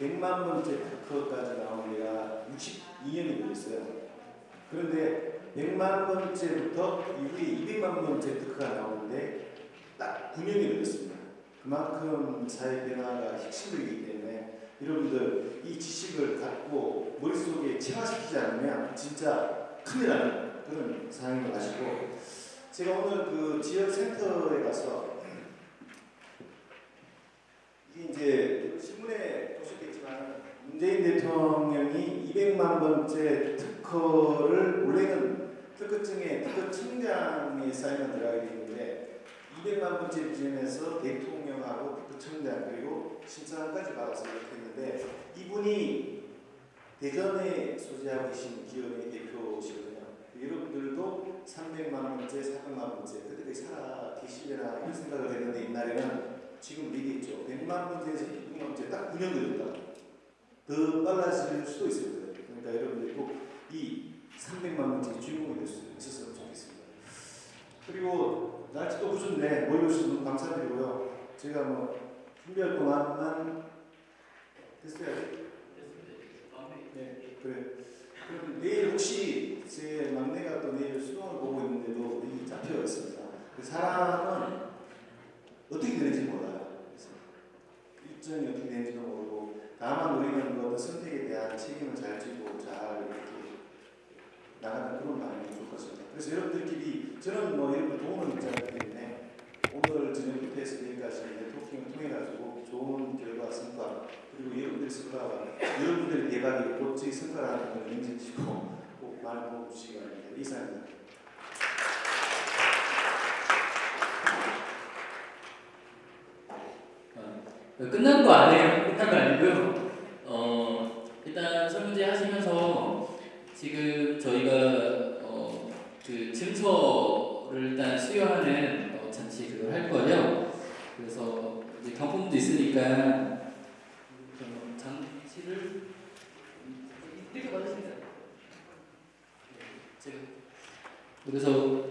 100만 번째 특허까지 나온 데가 62년이 걸렸어요. 그런데 100만 번째부터 이후에 200만 번째 특허가 나오는데 딱 9년이 걸렸습니다. 그만큼 사회 변화가 혁신적이기 때문에 여러분들 이 지식을 갖고 머릿속에 체화시키지 않으면 진짜 큰일 나는 그런 상황인 걸 아시고 제가 오늘 그 지역 센터에 가서 이게 이제 신문에 보셨겠지만 문재인 대통령이 200만 번째 특허를 원래는 특허증에 특허 청장의 사인을 들어가야 되는데 200만 번째 기준에서 대통령하고 특허 청장 그리고 신청까지 받아서 이렇게 했는데 이분이 대전에 소재하고 계신 기업의 대표시거든요. 여러분들도 300만 번째, 400만 번째 그때까지 살아 계시려나 이런 생각을 했는데 옛날에는 지금 얘기했죠. 100만 번째에서 200만 번째 딱 9년 걸렸다. 더 빨라질 수도 있습니다. 그러니까 여러분들 꼭이 300만 번째 주인공이 될 수 있었으면 좋겠습니다. 그리고 날씨도 후준데 모여주셔서 감사드리고요. 제가 뭐 준비할 동안만 됐어요. 네, 그래. 그럼 내일 혹시 제 막내가 또 내일 수능을 보고 있는데도 여기 잡혀 있습니다. 그 사람은 어떻게 되는지 몰라요. 그래서 일정이 어떻게 되는지도 모르고 다만 우리는 그 어떤 선택에 대한 책임을 잘 지고 잘 이렇게 나가는 그런 방향이 좋을 것 같습니다. 그래서 여러분들끼리 저는 뭐 여러분 도움을 받기 때문에 오늘 저녁부터 해서 내일까지 토킹을 통해 가지고 좋은 결과 성과 그리고 여러분들의 성과가 여러분들의 대박이 곧제 성과라는 걸 인정해주시고 꼭 많이 도와주시기 바랍니다. 이상입니다. 끝난 거 아니에요. 끝난 거 아니고요. 어, 일단 설문제 하시면서 지금 저희가 어, 그 증서를 일단 수여하는 어, 장치 그걸 할 거예요. 그래서 이제 경품도 있으니까 어, 장치를 이렇게 받으십니다. 제가 그래서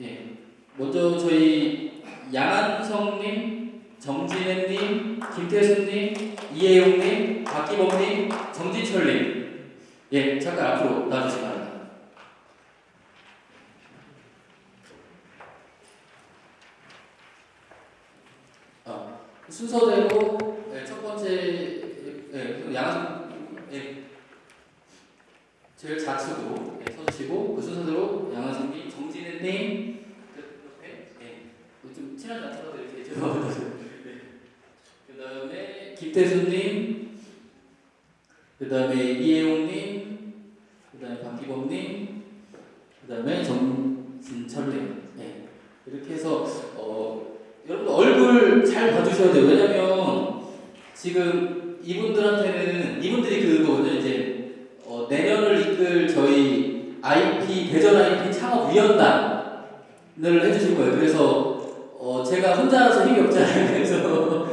예 먼저 저희 양한성님 정진혜님, 김태수님, 이혜용님, 박기범님, 정진철님. 예, 잠깐 앞으로 나와주시기 바랍니다. 어, 순서대로 예, 첫 번째 예, 양한 예, 제일 좌측으로 예, 서주시고 그 순서대로 양한선님, 정진혜님, 그 옆에 예, 좀 친하지 않더라도 이렇게 죄송합니다. 그 김태수님, 그 다음에 이혜용님, 그 다음에 박기범님, 그 다음에 정진철님. 네. 이렇게 해서 어, 여러분 얼굴 잘 봐주셔야 돼요. 왜냐면 지금 이분들한테는 이분들이 그거거든요. 이제 어, 내년을 이끌 저희 IP 대전 IP 창업 위원단을 해주실 거예요. 그래서 어, 제가 혼자라서 힘이 없잖아요. 그래서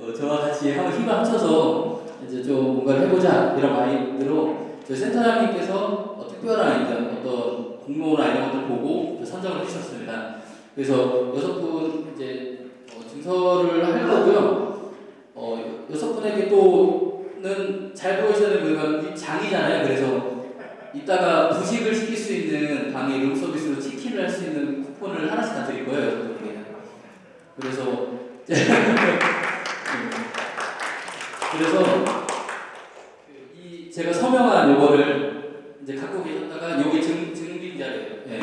어, 저와 같이 한번 힘을 합쳐서 이제 좀 뭔가를 해보자 이런 마인드로 저희 센터장님께서 어, 특별한 이제 어떤 공모나 이런 것들 보고 선정을 해주셨습니다. 그래서 여섯 분 이제 어, 증서를 할 거고요. 어, 여섯 분에게 또는 잘 되는 거가 장이잖아요. 그래서 이따가 부식을 시킬 수 있는 방에 룸서비스로 치킨을 할 수 있는 쿠폰을 하나씩 다 드릴 거예요. 여섯 분에게. 그래서 그래서 그 이 제가 서명한 요거를 이제 갖고 계셨다가 요게 증 증빙 자료예요. 예.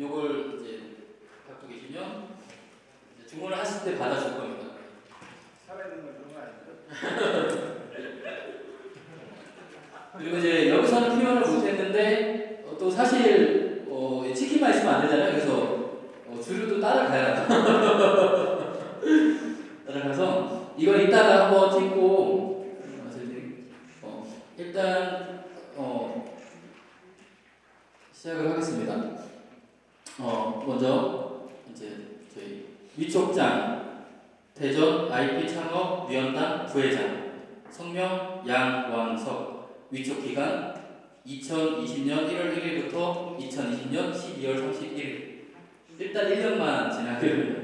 요걸 이제 갖고 계시면 이제 주문을 하실 때 받아줄 겁니다. 살아있는 건 그런 거 아니죠? 그리고 이제 여기서는 표현을 못했는데 어, 또 사실 어, 치킨만 있으면 안 되잖아요. 그래서 어, 주류도 따라가요. 따라가서 이걸 이따가 한번 찍고 어, 일단 어, 시작을 하겠습니다. 어, 먼저 이제 저희 위촉장 대전 IP 창업 위원단 부회장 성명 양왕석 위촉 기간 2020년 1월 1일부터 2020년 12월 31일 일단 1년만 지나게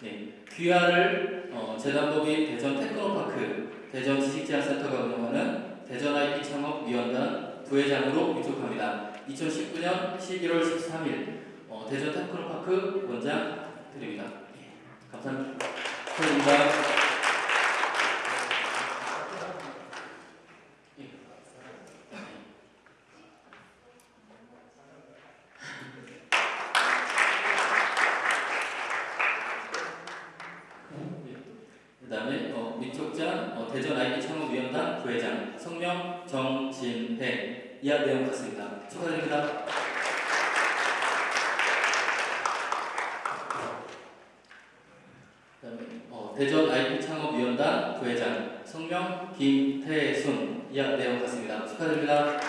네. 귀하를 어, 재단법인 대전 테크노파크 대전 지식제한센터가 운영하는 대전 IP 창업 위원단 부회장으로 위촉합니다. 2019년 11월 13일 어, 대전 테크노파크 원장 드립니다. 예, 감사합니다. 축하드립니다. 예. 그다음에 어, 민촉장 어, 대전 IP 창업위원단 부회장 성명 정진회 이하 내용 같습니다. 축하드립니다. 그다음에 어, 대전 IP 창업위원단 부회장 성명 김태순 이하 내용 같습니다. 축하드립니다.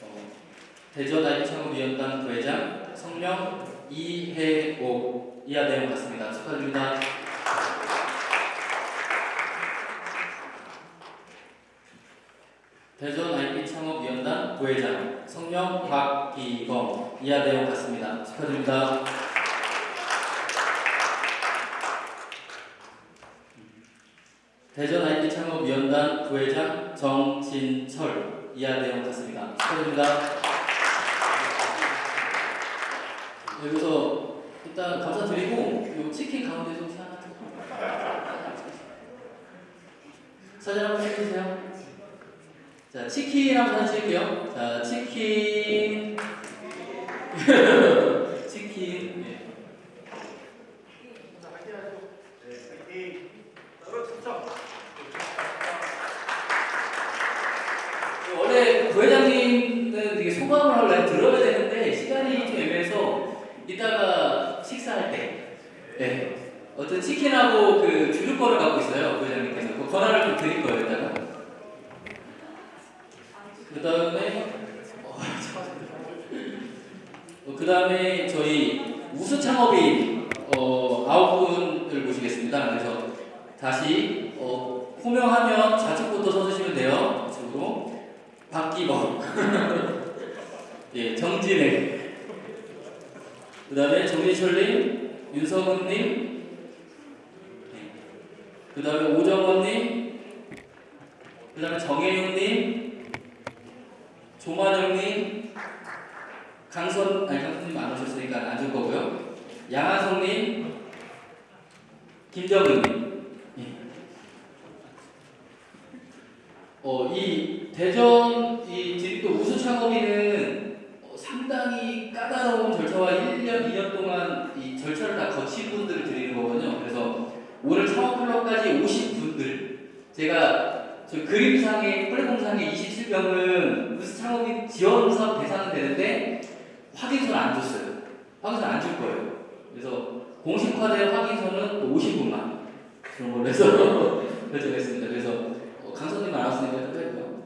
어, 대전 IP 창업위원단 부회장 성명 이해옥 이하 내용 같습니다. 축하드립니다. 대전 IP 창업위원단 부회장 성명 박기범 이하 내용 같습니다. 축하드립니다. 대전 IP 창업위원단 부회장 정진철 이하 내용 같습니다. 축하드립니다. 여기서 일단 감사드리고 요 치킨 가운데서 하나 좀 사진 한번 찍어주세요. 자 치킨 한번 찍을게요. 자 치킨 네. 원래 부회장님은 되게 소감을 하려 들어야 되는데 시간이 좀 애매해서 이따가 식사할 때 네. 어떤 치킨하고 그 주류권을 갖고 있어요 부회장님께서 그 권한을 좀 드릴 거예요 이따가 그 다음에 어, 그 다음에 저희 우수 창업인 어, 아홉 분을 모시겠습니다. 그래서 다시 어, 호명하면 좌측부터 서주시면 돼요. 좌측으로. 박기범. 예 정진혜 그 다음에 정민철님, 윤성훈님, 그 다음에 오정원님, 그 다음에 정혜윤님, 조만영님, 강선, 아니 강선님 안 오셨으니까 안 줄 거고요. 양한성님, 김정은님. 예. 어, 이 대전 이 디립도 우수 창업인은 어, 상당히 까다로운 절차와 1년, 2년 동안 이 절차를 다 거친 분들을 드리는 거거든요. 그래서 오늘 창업 클럽까지 오신 분들, 제가 저 그림상에, 플랫폼상에 27 무슨 창업인 지원사업 대상은 되는데 확인서는 안 줬어요. 확인서 안줄 거예요. 그래서 공식화된 확인서는 50분만 그런 걸로 해서 결정했습니다. 그래서 어, 강선님 안 왔으니까 일단 빼고요.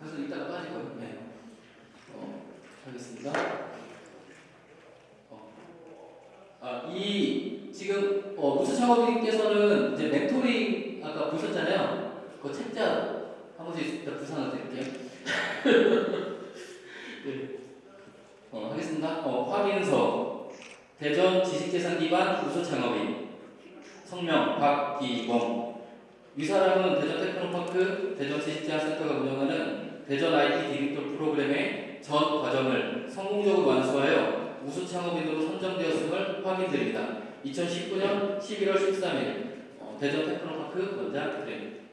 강선 이따가 빠지고요. 네. 어, 하겠습니다. 어. 아, 이 지금 어, 우수 창업인께서는 이제 멘토링 아까 보셨잖아요. 그 책자 한 번씩 일단 부상을 드릴게요. 네. 어, 하겠습니다. 어, 확인서 대전 지식재산 기반 우수 창업인 성명 박기범 이 사람은 대전 테크노파크 대전 지식재산센터가 운영하는 대전 IT 디지털 프로그램의 전 과정을 성공적으로 완수하여 우수 창업인으로 선정되었음을 확인드립니다. 2019년 11월 13일 어, 대전 테크노파크 원장 드립니다.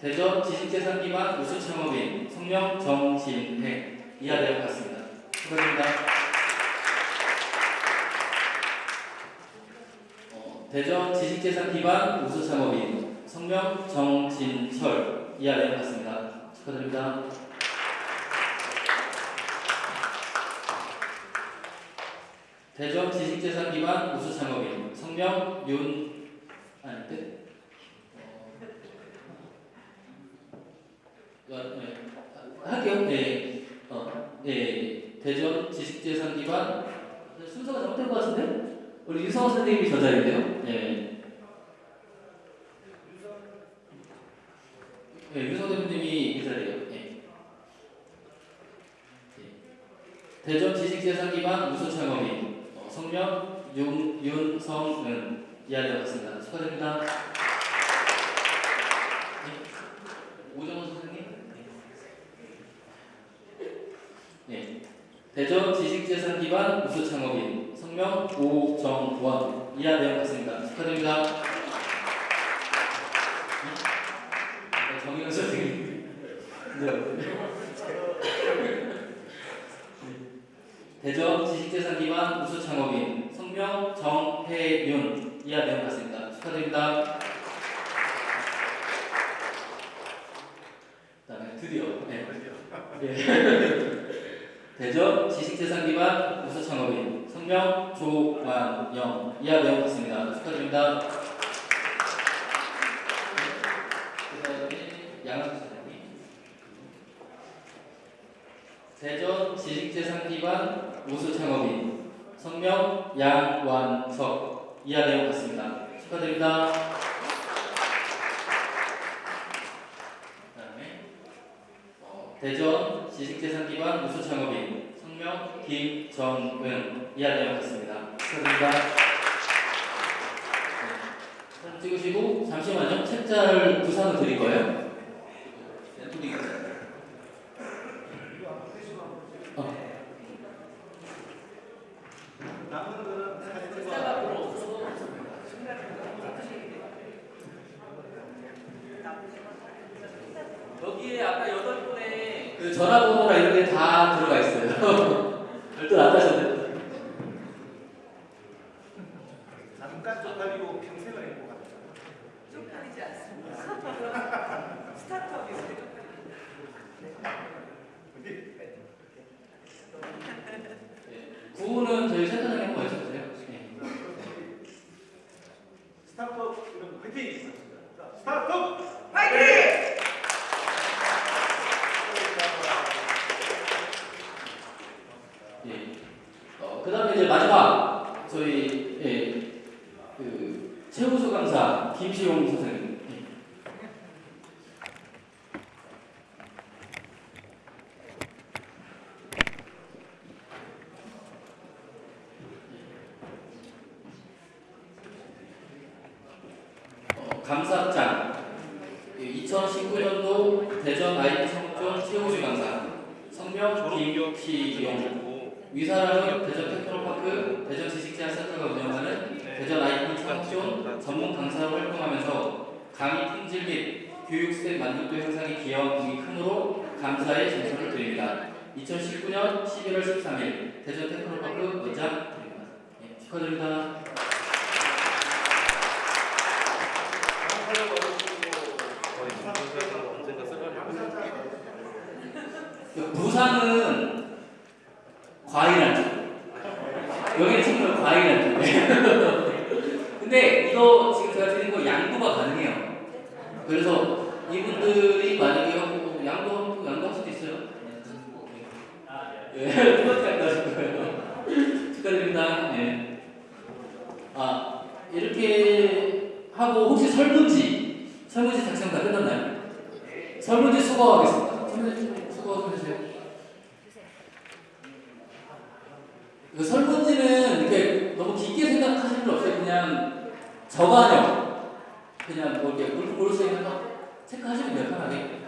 대전 지식재산 기반 우수 창업인 성명 정진혜 이하 내용 같습니다. 축하드립니다. 어, 대전 지식재산 기반 우수 창업인 성명 정진철 이하 내용 같습니다. 축하드립니다. 대전 지식재산 기반 우수 창업인 성명 윤 아니 네? 어, 네. 할게요. 네. 어, 네. 대전 지식재산 기반 순서가 잘못된 것 같은데? 우리 유성호 선생님이 저 자리인데요. 네. 네, 유성 대표님이 이 자리에요. 네. 대전 지식재산 기반 우수창업인 어, 성명 윤, 윤성은 이하되어 갔습니다. 축하드립니다. 네. 오정원 선생님. 네. 대전 지식재산 기반 우수창업인 성명 오정원 이하되어 갔습니다. 축하드립니다. 네, 정영 선생님. 네. 대전 지식재산 기반 우수 창업인 성명 정혜윤 이하 내용 같습니다. 축하드립니다. 그다음에 드디어 네. 예. 대전 지식재산 기반 우수창업인 성명 조만영 이하 내용 같습니다. 축하드립니다. 선생님. 대전 지식재산 기반 우수 창업인 성명 양완석 이하 내용 같습니다. 축하드립니다. 그 다음에 어, 대전 지식재산 기반 우수 창업인 성명 김정은 이하 내용 같습니다. 축하드립니다. 네, 찍으시고 잠시만요. 책자를 부상을 드릴 거예요. 네, 드리겠습니다. 남은 거는 사진과 여기에 아까 여덟 분의 그 전화번호랑 이런 게 다 들어가 있어요. 안 하셨네. 잠깐 쪽팔리고 평생을 행복합니다. 쪽팔리지 않습니다. 스타트업이 우리 구호는 저희 센터장님 한번 외쳐주세요. 네. 스타트업 이런 화이팅! 자, 스타트업! 파이팅! 예. 어, 그다음에 이제 마지막 저희 예, 그 최우수 강사 김시용 선생님. 예. 어, 감사장 2019년도 대전 IT 성전 최우수 강사 성명 김희용 위사람은 대전 테크노파크 대전 지식재활센터가 운영하는 대전 IT 창촌 전문 강사로 활동하면서 강의 품질 및 교육 스텝 만족도 향상에 기여한 공이 크므로 감사의 정성을 드립니다. 2019년 11월 13일 대전 테크노파크 원장 드립니다. 예, 축하드립니다. 그 부산은 과일한 쪽. 여기는 정말 과일한 쪽. 근데 이거 지금 제가 드린 거 양도가 가능해요. 그래서 이분들이 만약에 하고 양도 양도할 수도 있어요. 예, 똑같이 양도 하실 거예요. 축하드립니다. 예. 아 이렇게 하고 혹시 설문지 설문지 작성 다 끝났나요? 설문지 수거하겠습니다. 설문지 수거 좀 해주세요. 그 설문지는 이렇게 너무 깊게 생각하실 필요 없어요. 그냥 저반형 그냥 뭐 이렇게 있는 거 체크하시면 돼요 편하게.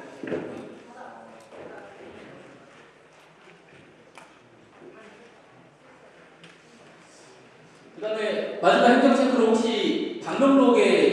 그 다음에 마지막 행정 체크로 혹시 방명록에